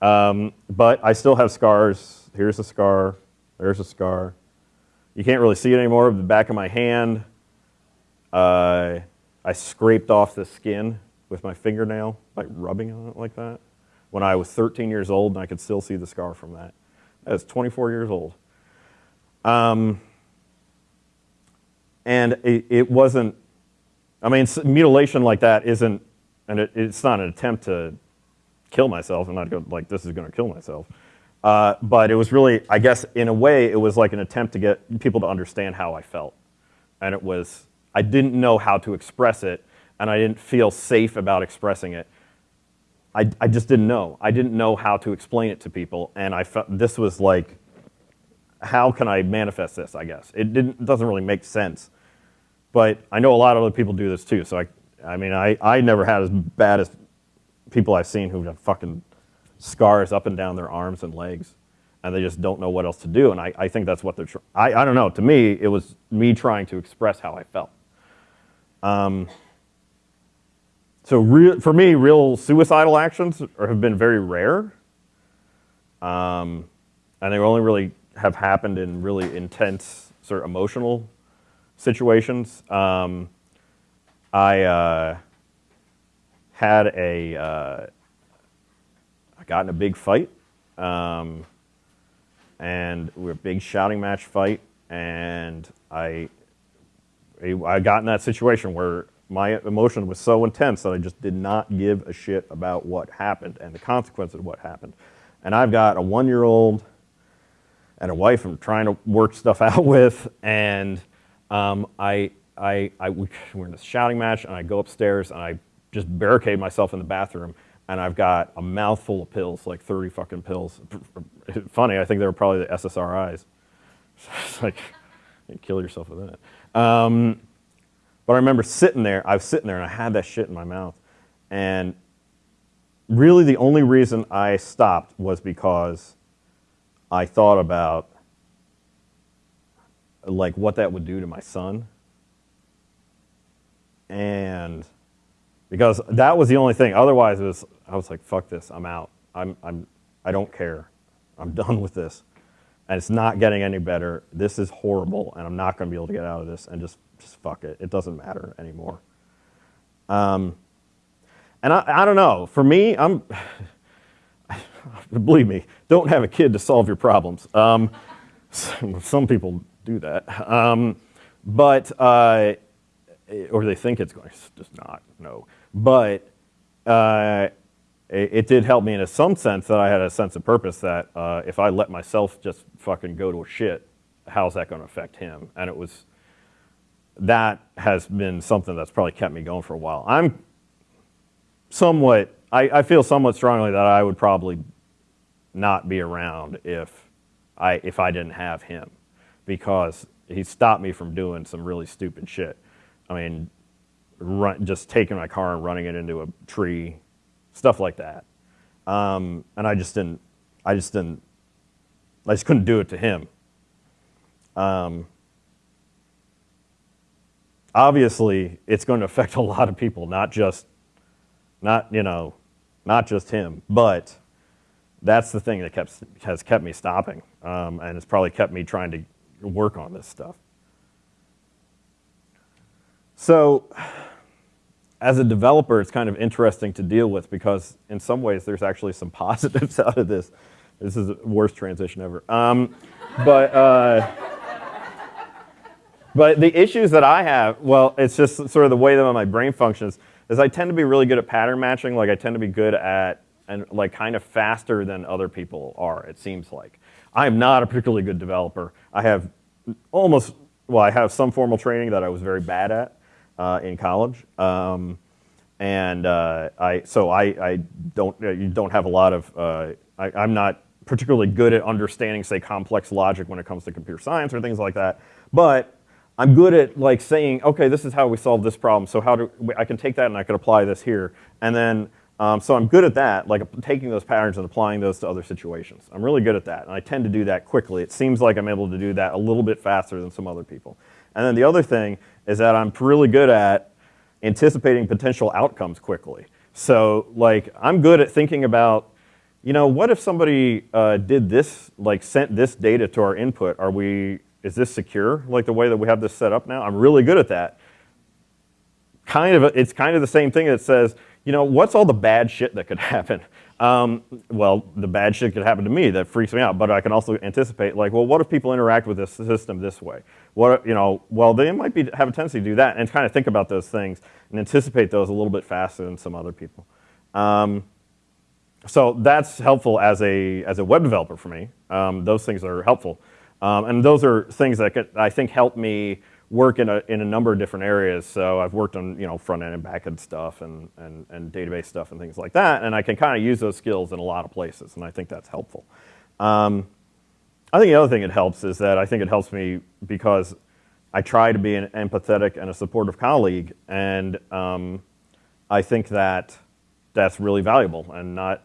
Um, but I still have scars. Here's a scar. There's a scar. You can't really see it anymore. The back of my hand. Uh, I scraped off the skin with my fingernail, like rubbing on it like that, when I was 13 years old, and I could still see the scar from that. I was 24 years old. Um, and it, it, wasn't, I mean, mutilation like that isn't, and it, it's not an attempt to kill myself. I'm not like, this is going to kill myself. Uh, but it was really, I guess, in a way, it was like an attempt to get people to understand how I felt. And it was, I didn't know how to express it and I didn't feel safe about expressing it. I, I just didn't know. I didn't know how to explain it to people, and I felt this was like, how can I manifest this? I guess it didn't doesn't really make sense, but I know a lot of other people do this too. So I I mean, I, I never had as bad as people I've seen who have fucking scars up and down their arms and legs, and they just don't know what else to do. And I, I think that's what they're. I, I don't know. To me, it was me trying to express how I felt. Um, so real, for me, real suicidal actions are, have been very rare, um, and they only really have happened in really intense sort of emotional situations. Um, I uh, had a, uh, got in a big fight, um, and we were a big shouting match fight, and I, I got in that situation where my emotion was so intense that I just did not give a shit about what happened and the consequences of what happened. And I've got a one-year-old and a wife I'm trying to work stuff out with, and um, I, I, I, we're in a shouting match, and I go upstairs and I just barricade myself in the bathroom, and I've got a mouthful of pills, like 30 fucking pills. Funny, I think they were probably the SSRIs. it's like, you kill yourself with that. Um, but I remember sitting there, I was sitting there and I had that shit in my mouth. And really the only reason I stopped was because I thought about like what that would do to my son. And because that was the only thing. Otherwise, it was I was like, "Fuck this! I'm out. I'm I'm I don't care. I'm done with this, and it's not getting any better. This is horrible, and I'm not going to be able to get out of this. And just just fuck it. It doesn't matter anymore." Um, and I, I don't know. For me, I'm believe me, don't have a kid to solve your problems. Um, some people do that, um, but uh, or they think it's going. It's just not. No but uh, it, it, did help me in a some sense that I had a sense of purpose that uh, if I let myself just fucking go to shit, how's that going to affect him? And it was that has been something that's probably kept me going for a while. I'm somewhat, I, I feel somewhat strongly that I would probably not be around if I if I didn't have him, because he stopped me from doing some really stupid shit. I mean, run, just taking my car and running it into a tree, stuff like that. Um, and I just didn't, I just didn't, I just couldn't do it to him. Um, obviously, it's going to affect a lot of people, not just, not you know, not just him, but that's the thing that kept, has kept me stopping, um, and it's probably kept me trying to work on this stuff. So as a developer, it's kind of interesting to deal with because in some ways there's actually some positives out of this. This is the worst transition ever. Um, but, uh, but the issues that I have, well, it's just sort of the way that my brain functions, is I tend to be really good at pattern matching. Like I tend to be good at, and like kind of faster than other people are, it seems like. I am not a particularly good developer. I have almost, well, I have some formal training that I was very bad at uh, in college. Um, and uh, I, so I, I don't, uh, you don't have a lot of, uh, I, I'm not particularly good at understanding, say, complex logic when it comes to computer science or things like that. But I'm good at like saying, okay, this is how we solve this problem. So how do I can take that and I can apply this here, and then um, so I'm good at that, like taking those patterns and applying those to other situations. I'm really good at that, and I tend to do that quickly. It seems like I'm able to do that a little bit faster than some other people. And then the other thing is that I'm really good at anticipating potential outcomes quickly. So like I'm good at thinking about, you know, what if somebody uh, did this, like sent this data to our input? Are we, is this secure? Like the way that we have this set up now? I'm really good at that. Kind of, it's kind of the same thing that says, you know, what's all the bad shit that could happen? Um, well, the bad shit could happen to me that freaks me out, but I can also anticipate, like, well, what if people interact with this system this way? What, you know, well, they might be, have a tendency to do that and kind of think about those things and anticipate those a little bit faster than some other people. Um, so that's helpful as a, as a web developer for me. Um, those things are helpful. Um, and those are things that could, I think help me work in a, in a number of different areas. So I've worked on you know front end and back end stuff and, and, and database stuff and things like that. And I can kind of use those skills in a lot of places, and I think that's helpful. Um, I think the other thing it helps is that I think it helps me because I try to be an empathetic and a supportive colleague, and um, I think that that's really valuable and not,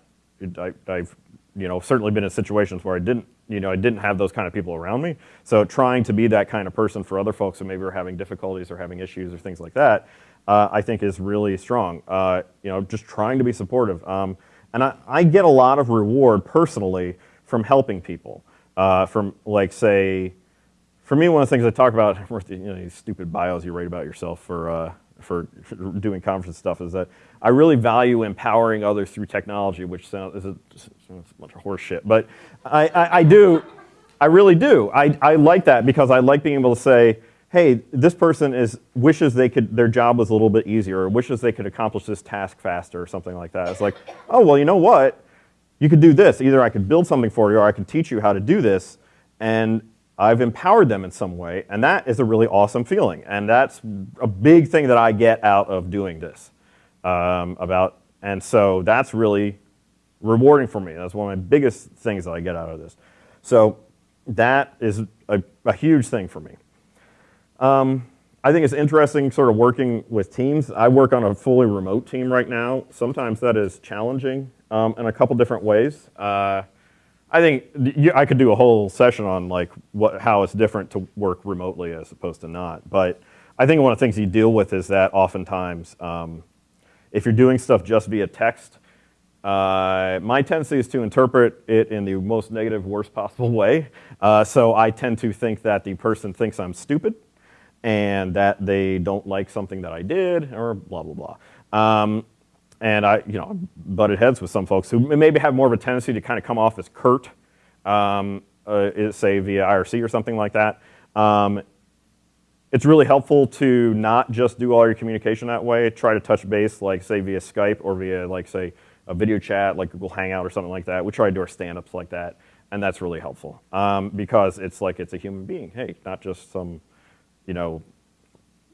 I, I've, you know, certainly been in situations where I didn't, you know, I didn't have those kind of people around me. So trying to be that kind of person for other folks who maybe are having difficulties or having issues or things like that, uh, I think is really strong. Uh, you know, just trying to be supportive. Um, and I, I, get a lot of reward personally from helping people. Uh, from like say, for me, one of the things I talk about, you know, these stupid bios you write about yourself for, uh, for, doing conference stuff is that I really value empowering others through technology, which sounds is a, a bunch of horseshit, but I, I, I do, I really do. I, I like that because I like being able to say, hey, this person is wishes they could their job was a little bit easier, or wishes they could accomplish this task faster, or something like that. It's like, oh well, you know what? You could do this. Either I could build something for you, or I could teach you how to do this, and I've empowered them in some way, and that is a really awesome feeling. And that's a big thing that I get out of doing this um, about, and so that's really rewarding for me. That's one of my biggest things that I get out of this. So that is a, a huge thing for me. Um, I think it's interesting sort of working with teams. I work on a fully remote team right now. Sometimes that is challenging um, in a couple different ways. Uh, I think I could do a whole session on like what, how it's different to work remotely as opposed to not. But I think one of the things you deal with is that oftentimes um, if you're doing stuff just via text, uh, my tendency is to interpret it in the most negative, worst possible way. Uh, so I tend to think that the person thinks I'm stupid and that they don't like something that I did or blah, blah, blah. Um, and I, you know, butted heads with some folks who maybe have more of a tendency to kind of come off as curt, um, uh, say via IRC or something like that. Um, it's really helpful to not just do all your communication that way. Try to touch base, like say via Skype or via like say a video chat, like Google Hangout or something like that. We try to do our stand-ups like that, and that's really helpful um, because it's like it's a human being. Hey, not just some, you know,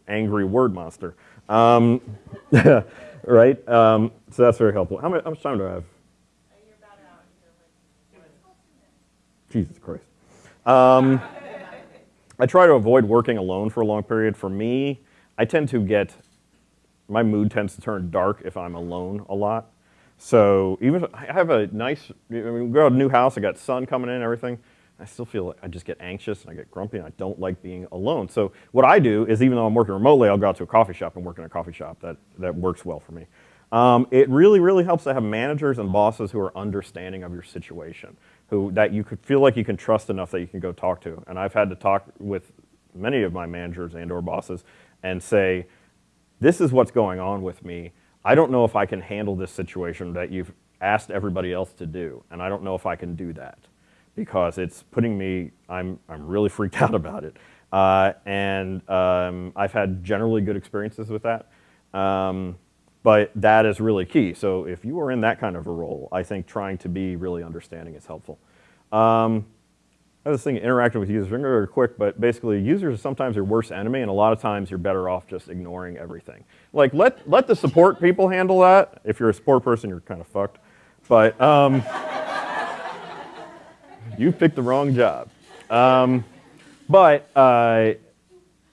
angry word monster. Um, right? Um, so that's very helpful. How much, how much time do I have? Jesus Christ. Um, I try to avoid working alone for a long period. For me, I tend to get, my mood tends to turn dark if I'm alone a lot. So even I have a nice, I mean, we go to a new house, I got sun coming in and everything, I still feel like I just get anxious and I get grumpy and I don't like being alone. So what I do is even though I'm working remotely, I'll go out to a coffee shop and work in a coffee shop. That, that works well for me. Um, it really, really helps to have managers and bosses who are understanding of your situation who that you could feel like you can trust enough that you can go talk to. And I've had to talk with many of my managers and or bosses and say, this is what's going on with me. I don't know if I can handle this situation that you've asked everybody else to do. And I don't know if I can do that because it's putting me, I'm, I'm really freaked out about it. Uh, and um, I've had generally good experiences with that. Um, but that is really key. So if you are in that kind of a role, I think trying to be really understanding is helpful. Um, this thing, interacting with users, I'm quick, but basically users are sometimes your worst enemy, and a lot of times you're better off just ignoring everything. Like, let, let the support people handle that. If you're a support person, you're kind of fucked. But um, you picked the wrong job. Um, but uh,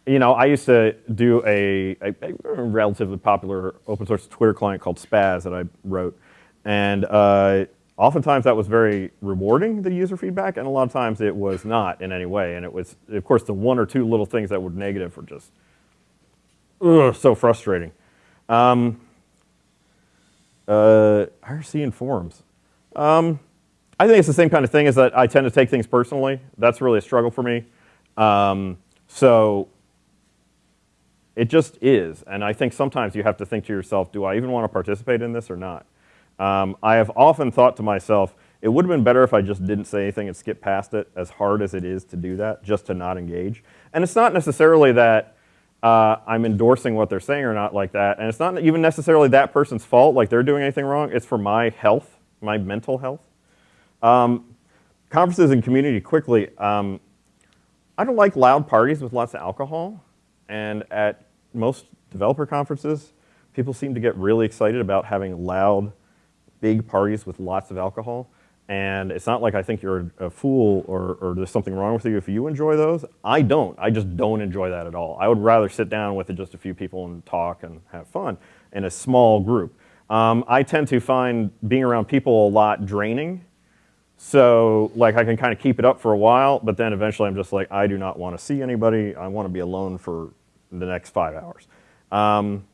you know, I used to do a, a, a, relatively popular open source Twitter client called Spaz that I wrote. And uh, oftentimes that was very rewarding, the user feedback, and a lot of times it was not in any way. And it was, of course, the one or two little things that were negative were just ugh, so frustrating. Um, uh, IRC and forums. Um, I think it's the same kind of thing as that I tend to take things personally. That's really a struggle for me. Um, so it just is. And I think sometimes you have to think to yourself, do I even want to participate in this or not? Um, I have often thought to myself, it would have been better if I just didn't say anything and skipped past it, as hard as it is to do that, just to not engage. And it's not necessarily that uh, I'm endorsing what they're saying or not like that, and it's not even necessarily that person's fault, like they're doing anything wrong. It's for my health, my mental health. Um, conferences and community quickly. Um, I don't like loud parties with lots of alcohol, and at most developer conferences, people seem to get really excited about having loud, big parties with lots of alcohol. And it's not like I think you're a fool or, or, there's something wrong with you if you enjoy those. I don't. I just don't enjoy that at all. I would rather sit down with just a few people and talk and have fun. in a small group. Um, I tend to find being around people a lot draining. So, like, I can kind of keep it up for a while, but then eventually I'm just like, I do not want to see anybody. I want to be alone for the next five hours. Um,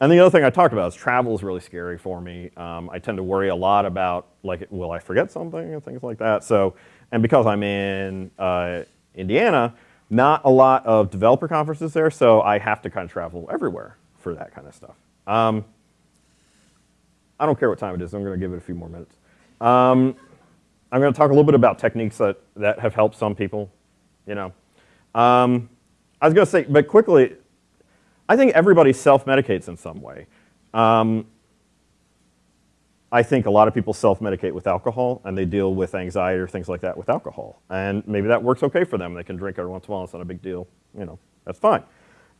and the other thing I talked about is travel is really scary for me. Um, I tend to worry a lot about, like, will I forget something and things like that. So, and because I'm in uh, Indiana, not a lot of developer conferences there, so I have to kind of travel everywhere for that kind of stuff. Um, I don't care what time it is. I'm going to give it a few more minutes. I'm going to talk a little bit about techniques that, that have helped some people, you know. Um, I was going to say, but quickly, I think everybody self-medicates in some way. Um, I think a lot of people self-medicate with alcohol and they deal with anxiety or things like that with alcohol. And maybe that works okay for them. They can drink every once in a while, it's not a big deal. You know, that's fine.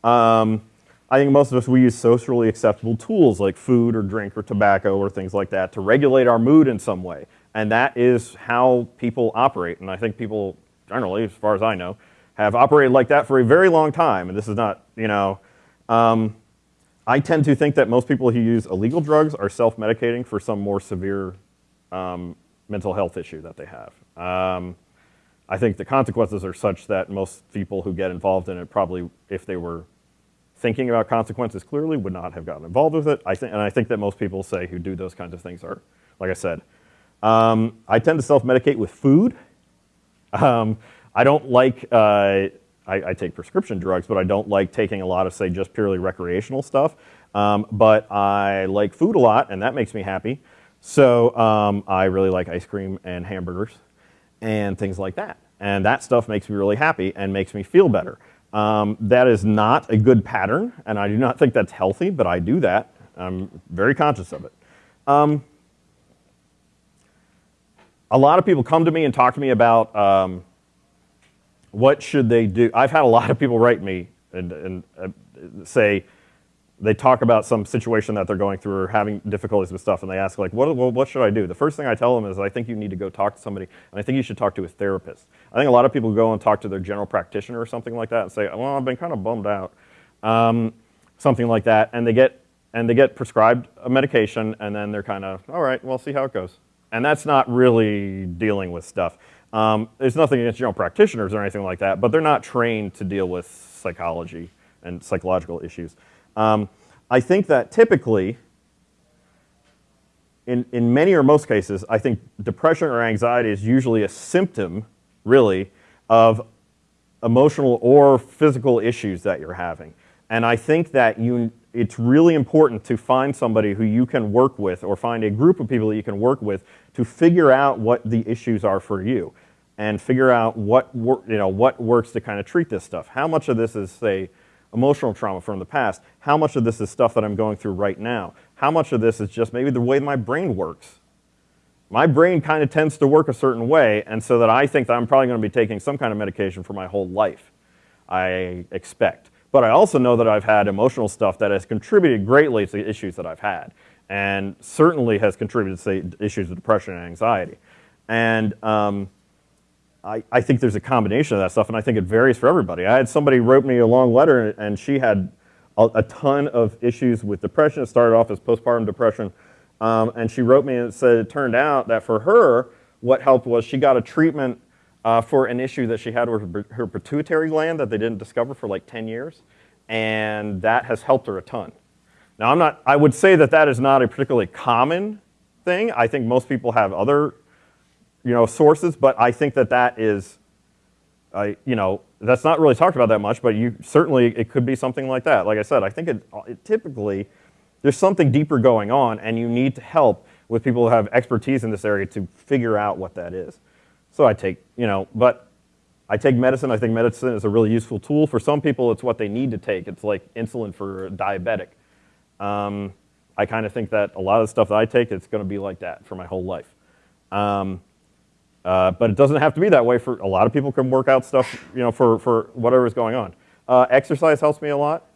Um, I think most of us, we use socially acceptable tools like food or drink or tobacco or things like that to regulate our mood in some way. And that is how people operate. And I think people generally, as far as I know, have operated like that for a very long time. And this is not, you know, um, I tend to think that most people who use illegal drugs are self-medicating for some more severe um, mental health issue that they have. Um, I think the consequences are such that most people who get involved in it probably, if they were thinking about consequences clearly, would not have gotten involved with it. I think, and I think that most people say who do those kinds of things are, like I said. Um, I tend to self-medicate with food. Um, I don't like uh, I, I, take prescription drugs, but I don't like taking a lot of, say, just purely recreational stuff. Um, but I like food a lot, and that makes me happy. So um, I really like ice cream and hamburgers and things like that. And that stuff makes me really happy and makes me feel better. Um, that is not a good pattern, and I do not think that's healthy, but I do that. I'm very conscious of it. A lot of people come to me and talk to me about um, what should they do? I've had a lot of people write me and, and uh, say they talk about some situation that they're going through or having difficulties with stuff, and they ask like, what, what should I do? The first thing I tell them is I think you need to go talk to somebody, and I think you should talk to a therapist. I think a lot of people go and talk to their general practitioner or something like that and say, well, I've been kind of bummed out, um, something like that, and they get and they get prescribed a medication, and then they're kind of, all right, well, see how it goes. And that's not really dealing with stuff. Um, there's nothing against general practitioners or anything like that, but they're not trained to deal with psychology and psychological issues. Um, I think that typically, in, in many or most cases, I think depression or anxiety is usually a symptom, really, of emotional or physical issues that you're having. And I think that you, it's really important to find somebody who you can work with or find a group of people that you can work with to figure out what the issues are for you and figure out what, you know, what works to kind of treat this stuff. How much of this is, say, emotional trauma from the past? How much of this is stuff that I'm going through right now? How much of this is just maybe the way my brain works? My brain kind of tends to work a certain way, and so that I think that I'm probably going to be taking some kind of medication for my whole life, I expect. But I also know that I've had emotional stuff that has contributed greatly to the issues that I've had, and certainly has contributed to say, issues of depression and anxiety. And um, I, I think there's a combination of that stuff, and I think it varies for everybody. I had somebody wrote me a long letter, and she had a, a ton of issues with depression. It started off as postpartum depression, um, and she wrote me and said it turned out that for her, what helped was she got a treatment uh, for an issue that she had with her, her pituitary gland that they didn't discover for like 10 years, and that has helped her a ton. Now, I'm not, I would say that that is not a particularly common thing. I think most people have other you know, sources, but I think that that is, I, you know, that's not really talked about that much, but you certainly, it could be something like that. Like I said, I think it, it typically, there's something deeper going on and you need to help with people who have expertise in this area to figure out what that is. So I take, you know, but I take medicine. I think medicine is a really useful tool. For some people, it's what they need to take. It's like insulin for diabetic. Um, I kind of think that a lot of the stuff that I take, it's going to be like that for my whole life. Um, uh, but it doesn't have to be that way for a lot of people can work out stuff, you know, for, for whatever is going on. Uh, exercise helps me a lot,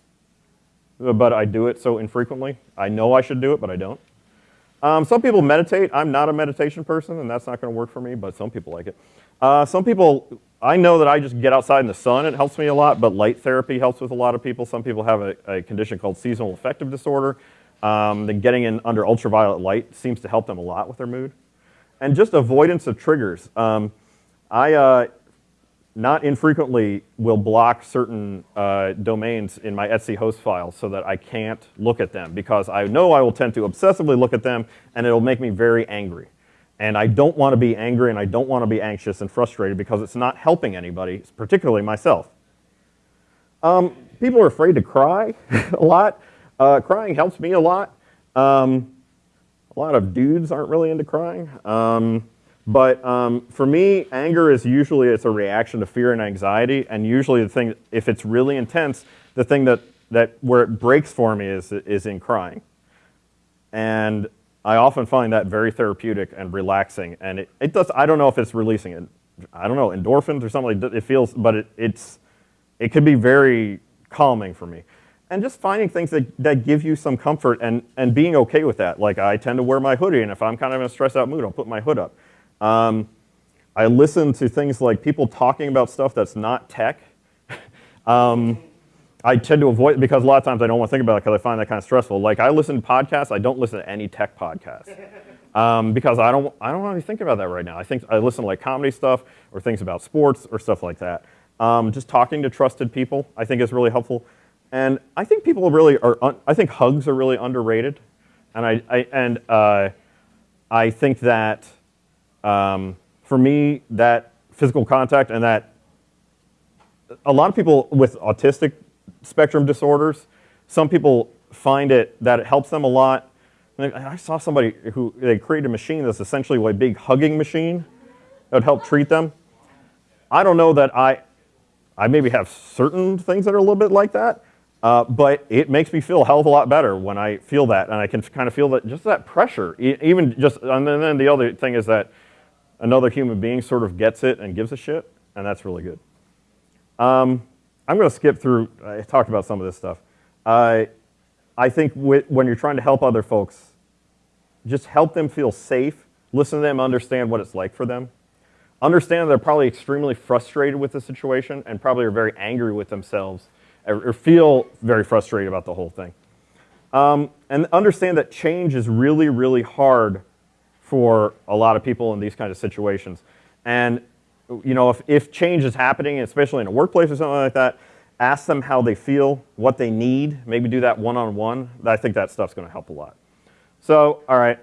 but I do it so infrequently. I know I should do it, but I don't. Um, some people meditate. I'm not a meditation person, and that's not going to work for me, but some people like it. Uh, some people, I know that I just get outside in the sun. It helps me a lot, but light therapy helps with a lot of people. Some people have a, a condition called seasonal affective disorder. Um, then getting in under ultraviolet light seems to help them a lot with their mood. And just avoidance of triggers. Um, I uh, not infrequently will block certain uh, domains in my etc host file so that I can't look at them because I know I will tend to obsessively look at them and it'll make me very angry. And I don't want to be angry and I don't want to be anxious and frustrated because it's not helping anybody, particularly myself. Um, people are afraid to cry a lot. Uh, crying helps me a lot. Um, a lot of dudes aren't really into crying. Um, but um, for me, anger is usually it's a reaction to fear and anxiety, and usually the thing, if it's really intense, the thing that, that where it breaks for me is, is in crying. And I often find that very therapeutic and relaxing, and it, it does, I don't know if it's releasing it, I don't know, endorphins or something, like it feels, but it, it's, it can be very calming for me. And just finding things that, that give you some comfort and, and being okay with that. Like I tend to wear my hoodie, and if I'm kind of in a stressed out mood, I'll put my hood up. Um, I listen to things like people talking about stuff that's not tech. um, I tend to avoid because a lot of times I don't want to think about it because I find that kind of stressful. Like I listen to podcasts, I don't listen to any tech podcasts um, because I don't I don't want to think about that right now. I think I listen to like comedy stuff or things about sports or stuff like that. Um, just talking to trusted people I think is really helpful, and I think people really are. I think hugs are really underrated, and I, I and uh, I think that um, for me, that physical contact and that a lot of people with autistic spectrum disorders, some people find it that it helps them a lot. I saw somebody who they created a machine that's essentially a big hugging machine that would help treat them. I don't know that I, I maybe have certain things that are a little bit like that, uh, but it makes me feel a hell of a lot better when I feel that, and I can kind of feel that just that pressure. Even just, and then the other thing is that another human being sort of gets it and gives a shit, and that's really good. Um, I'm going to skip through, I talked about some of this stuff. Uh, I think when you're trying to help other folks, just help them feel safe, listen to them, understand what it's like for them. Understand they're probably extremely frustrated with the situation and probably are very angry with themselves or feel very frustrated about the whole thing. Um, and understand that change is really, really hard for a lot of people in these kinds of situations. And you know, if, if change is happening, especially in a workplace or something like that, ask them how they feel, what they need, maybe do that one-on-one. -on -one. I think that stuff's gonna help a lot. So, all right,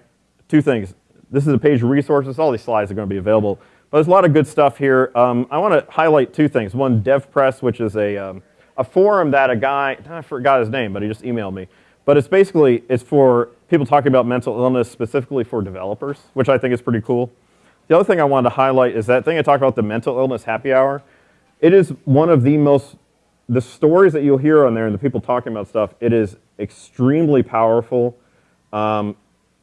two things. This is a page of resources. All these slides are gonna be available. But there's a lot of good stuff here. Um, I wanna highlight two things. One, DevPress, which is a, um, a forum that a guy, I forgot his name, but he just emailed me. But it's basically, it's for people talking about mental illness specifically for developers, which I think is pretty cool. The other thing I wanted to highlight is that thing I talked about, the mental illness happy hour. It is one of the most, the stories that you'll hear on there and the people talking about stuff, it is extremely powerful, um,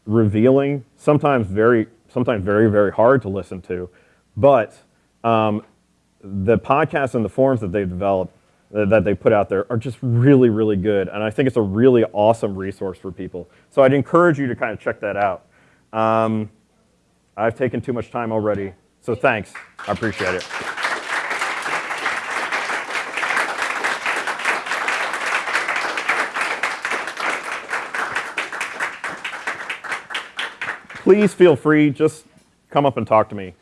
revealing, sometimes very, sometimes very, very hard to listen to. But um, the podcasts and the forums that they've developed, that they put out there are just really, really good. And I think it's a really awesome resource for people. So I'd encourage you to kind of check that out. Um, I've taken too much time already, so thanks. I appreciate it. Please feel free, just come up and talk to me.